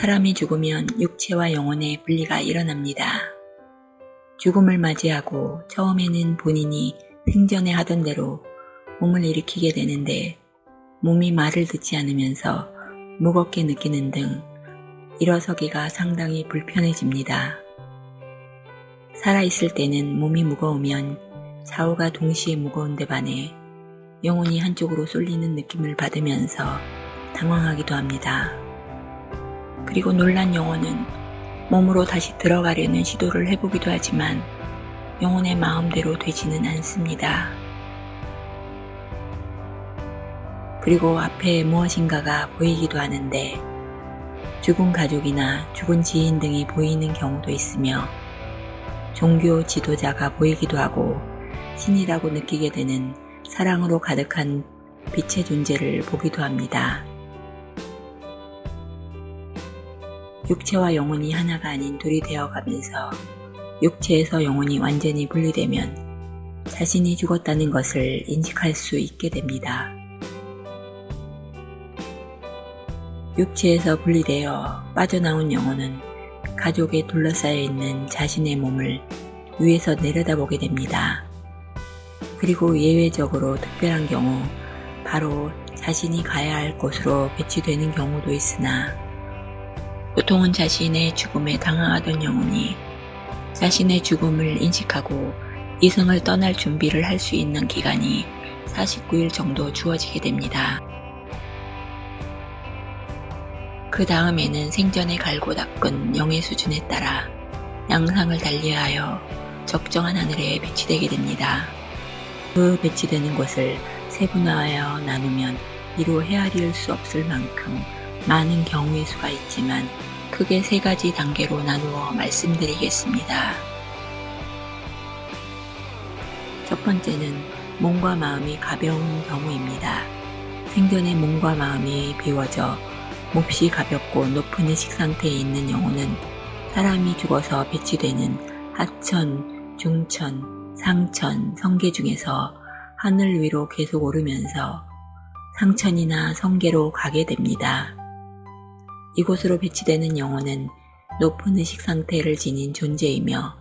사람이 죽으면 육체와 영혼의 분리가 일어납니다. 죽음을 맞이하고 처음에는 본인이 생전에 하던 대로 몸을 일으키게 되는데 몸이 말을 듣지 않으면서 무겁게 느끼는 등 일어서기가 상당히 불편해집니다. 살아있을 때는 몸이 무거우면 좌우가 동시에 무거운데 반해 영혼이 한쪽으로 쏠리는 느낌을 받으면서 당황하기도 합니다. 그리고 놀란 영혼은 몸으로 다시 들어가려는 시도를 해보기도 하지만 영혼의 마음대로 되지는 않습니다. 그리고 앞에 무엇인가가 보이기도 하는데 죽은 가족이나 죽은 지인 등이 보이는 경우도 있으며 종교 지도자가 보이기도 하고 신이라고 느끼게 되는 사랑으로 가득한 빛의 존재를 보기도 합니다. 육체와 영혼이 하나가 아닌 둘이 되어가면서 육체에서 영혼이 완전히 분리되면 자신이 죽었다는 것을 인식할 수 있게 됩니다. 육체에서 분리되어 빠져나온 영혼은 가족에 둘러싸여 있는 자신의 몸을 위에서 내려다보게 됩니다. 그리고 예외적으로 특별한 경우 바로 자신이 가야 할 곳으로 배치되는 경우도 있으나 보통은 자신의 죽음에 당황하던 영혼이 자신의 죽음을 인식하고 이승을 떠날 준비를 할 수 있는 기간이 49일 정도 주어지게 됩니다. 그 다음에는 생전에 갈고 닦은 영의 수준에 따라 양상을 달리하여 적정한 하늘에 배치되게 됩니다. 그 배치되는 곳을 세분화하여 나누면 이로 헤아릴 수 없을 만큼 많은 경우의 수가 있지만 크게 세 가지 단계로 나누어 말씀드리겠습니다. 첫 번째는 몸과 마음이 가벼운 경우입니다. 생전에 몸과 마음이 비워져 몹시 가볍고 높은 의식 상태에 있는 영혼은 사람이 죽어서 배치되는 하천, 중천, 상천, 성계 중에서 하늘 위로 계속 오르면서 상천이나 성계로 가게 됩니다. 이곳으로 배치되는 영혼은 높은 의식 상태를 지닌 존재이며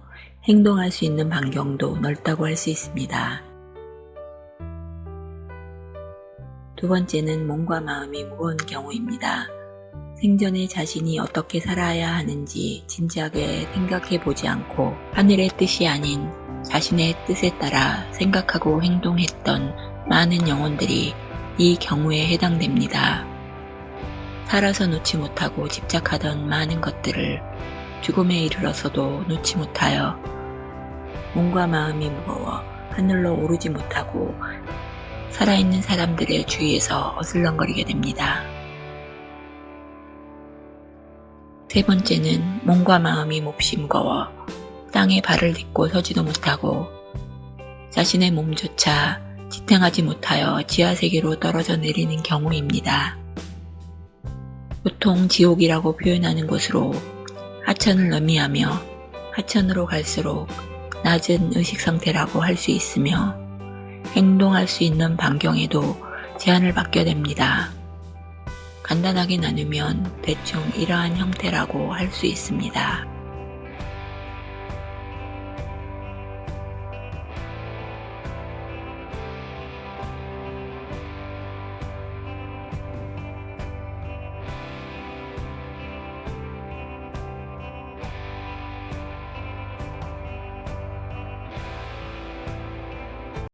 행동할 수 있는 반경도 넓다고 할 수 있습니다. 두 번째는 몸과 마음이 무거운 경우입니다. 생전에 자신이 어떻게 살아야 하는지 진지하게 생각해 보지 않고 하늘의 뜻이 아닌 자신의 뜻에 따라 생각하고 행동했던 많은 영혼들이 이 경우에 해당됩니다. 살아서 놓지 못하고 집착하던 많은 것들을 죽음에 이르러서도 놓지 못하여 몸과 마음이 무거워 하늘로 오르지 못하고 살아있는 사람들의 주위에서 어슬렁거리게 됩니다. 세 번째는 몸과 마음이 몹시 무거워 땅에 발을 딛고 서지도 못하고 자신의 몸조차 지탱하지 못하여 지하세계로 떨어져 내리는 경우입니다. 보통 지옥이라고 표현하는 곳으로 하천을 의미하며 하천으로 갈수록 낮은 의식 상태라고 할 수 있으며 행동할 수 있는 반경에도 제한을 받게 됩니다. 간단하게 나누면 대충 이러한 형태라고 할 수 있습니다.